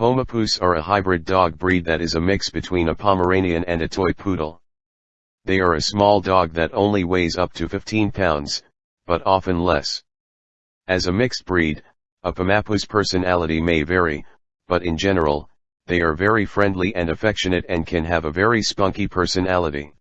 Pomapoos are a hybrid dog breed that is a mix between a Pomeranian and a toy poodle. They are a small dog that only weighs up to 15 pounds, but often less. As a mixed breed, a Pomapoo's personality may vary, but in general, they are very friendly and affectionate and can have a very spunky personality.